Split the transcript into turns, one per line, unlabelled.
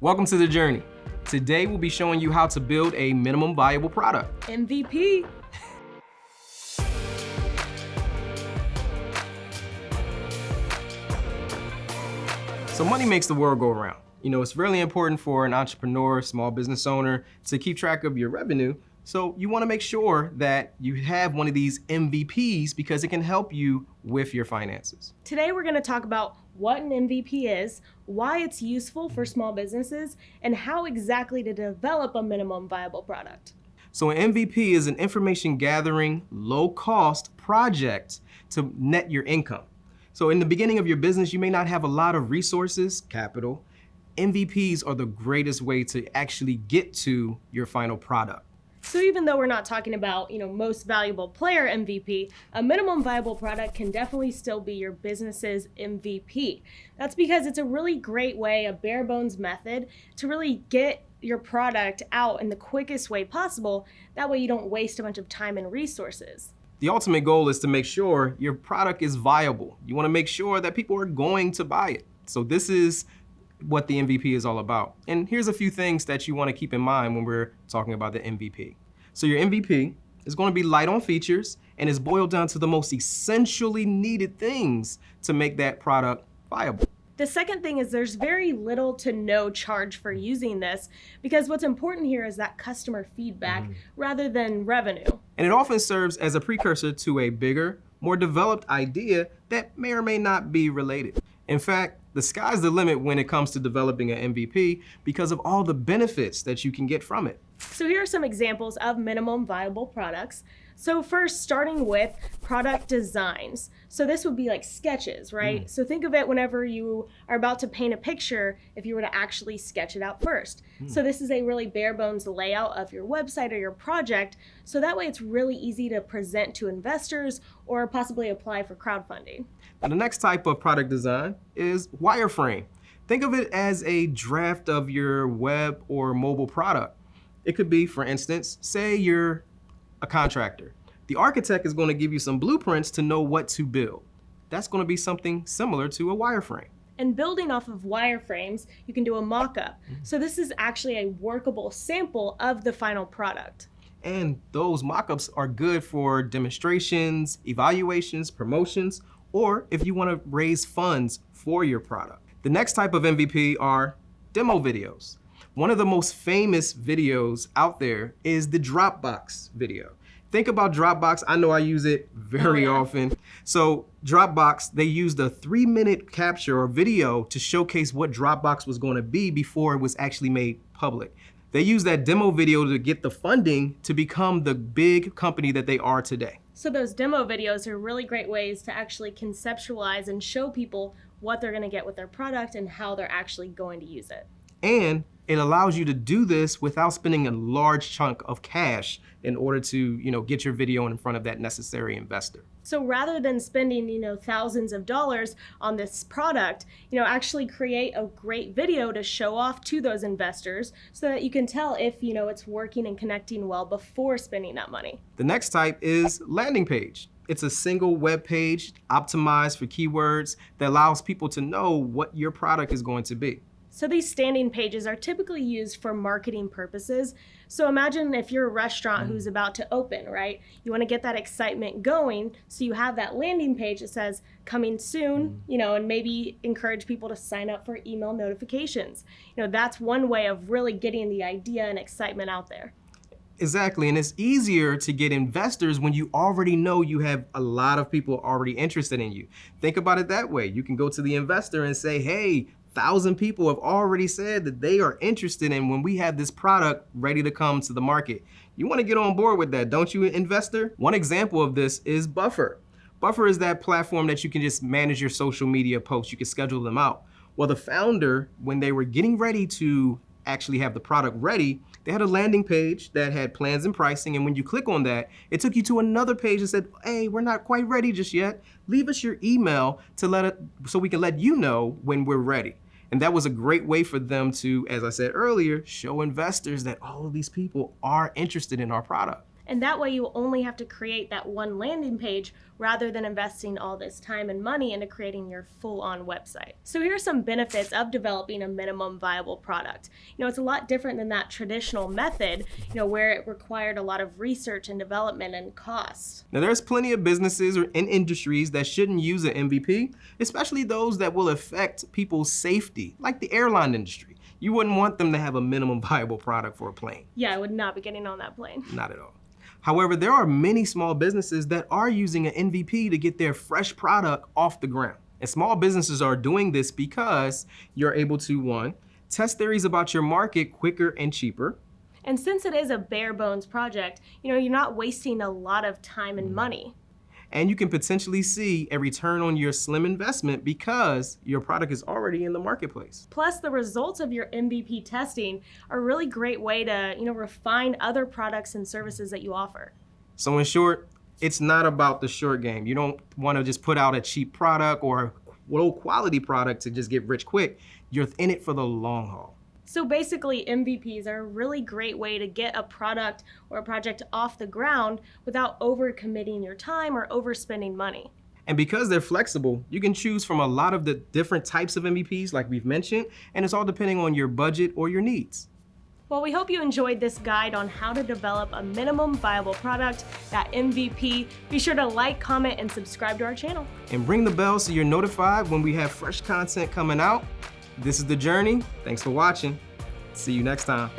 Welcome to the journey. Today we'll be showing you how to build a minimum viable product.
MVP.
So money makes the world go around. You know, it's really important for an entrepreneur, small business owner to keep track of your revenue. So you wanna make sure that you have one of these MVPs because it can help you with your finances.
Today we're gonna talk about what an MVP is, why it's useful for small businesses, and how exactly to develop a minimum viable product.
So an MVP is an information gathering, low cost project to net your income. So in the beginning of your business, you may not have a lot of resources, capital. MVPs are the greatest way to actually get to your final product.
So even though we're not talking about, you know, most valuable player MVP, a minimum viable product can definitely still be your business's MVP. That's because it's a really great way, a bare bones method to really get your product out in the quickest way possible. That way you don't waste a bunch of time and resources.
The ultimate goal is to make sure your product is viable. You wanna make sure that people are going to buy it. So this is what the MVP is all about. And here's a few things that you wanna keep in mind when we're talking about the MVP. So your MVP is gonna be light on features and is boiled down to the most essentially needed things to make that product viable.
The second thing is there's very little to no charge for using this because what's important here is that customer feedback mm. rather than revenue.
And it often serves as a precursor to a bigger, more developed idea that may or may not be related. In fact, the sky's the limit when it comes to developing an MVP because of all the benefits that you can get from it.
So here are some examples of minimum viable products. So first, starting with product designs. So this would be like sketches, right? Mm. So think of it whenever you are about to paint a picture, if you were to actually sketch it out first. Mm. So this is a really bare bones layout of your website or your project. So that way it's really easy to present to investors or possibly apply for crowdfunding.
Now the next type of product design is wireframe. Think of it as a draft of your web or mobile product. It could be, for instance, say you're a contractor. The architect is going to give you some blueprints to know what to build. That's going to be something similar to a wireframe.
And building off of wireframes, you can do a mock-up. Mm -hmm. So this is actually a workable sample of the final product.
And those mock-ups are good for demonstrations, evaluations, promotions, or if you want to raise funds for your product. The next type of MVP are demo videos. One of the most famous videos out there is the Dropbox video. Think about Dropbox. I know I use it very oh, yeah. often. So Dropbox, they used a three minute capture or video to showcase what Dropbox was going to be before it was actually made public. They used that demo video to get the funding to become the big company that they are today.
So those demo videos are really great ways to actually conceptualize and show people what they're going to get with their product and how they're actually going to use it.
And it allows you to do this without spending a large chunk of cash in order to you know, get your video in front of that necessary investor.
So rather than spending you know, thousands of dollars on this product, you know, actually create a great video to show off to those investors so that you can tell if you know, it's working and connecting well before spending that money.
The next type is landing page. It's a single web page optimized for keywords that allows people to know what your product is going to be.
So these landing pages are typically used for marketing purposes. So imagine if you're a restaurant mm. who's about to open, right? You want to get that excitement going. So you have that landing page that says coming soon, mm. you know, and maybe encourage people to sign up for email notifications. You know, that's one way of really getting the idea and excitement out there.
Exactly, and it's easier to get investors when you already know you have a lot of people already interested in you. Think about it that way. You can go to the investor and say, hey, thousand people have already said that they are interested in when we have this product ready to come to the market. You wanna get on board with that, don't you, investor? One example of this is Buffer. Buffer is that platform that you can just manage your social media posts. You can schedule them out. Well, the founder, when they were getting ready to actually have the product ready, they had a landing page that had plans and pricing, and when you click on that, it took you to another page that said, hey, we're not quite ready just yet. Leave us your email to let it, so we can let you know when we're ready. And that was a great way for them to, as I said earlier, show investors that all of these people are interested in our product.
And that way you only have to create that one landing page rather than investing all this time and money into creating your full on website. So here are some benefits of developing a minimum viable product. You know, it's a lot different than that traditional method, you know, where it required a lot of research and development and costs.
Now there's plenty of businesses or in industries that shouldn't use an MVP, especially those that will affect people's safety, like the airline industry. You wouldn't want them to have a minimum viable product for a plane.
Yeah, I would not be getting on that plane.
Not at all. However, there are many small businesses that are using an MVP to get their fresh product off the ground. And small businesses are doing this because you're able to, one, test theories about your market quicker and cheaper.
And since it is a bare bones project, you know, you're not wasting a lot of time and mm-hmm. money
and you can potentially see a return on your slim investment because your product is already in the marketplace.
Plus, the results of your MVP testing are a really great way to, you know, refine other products and services that you offer.
So in short, it's not about the short game. You don't want to just put out a cheap product or low quality product to just get rich quick. You're in it for the long haul.
So basically, MVPs are a really great way to get a product or a project off the ground without overcommitting your time or overspending money.
And because they're flexible, you can choose from a lot of the different types of MVPs like we've mentioned, and it's all depending on your budget or your needs.
Well, we hope you enjoyed this guide on how to develop a minimum viable product, that MVP. Be sure to like, comment, and subscribe to our channel.
And ring the bell so you're notified when we have fresh content coming out. This is The Journey. Thanks for watching. See you next time.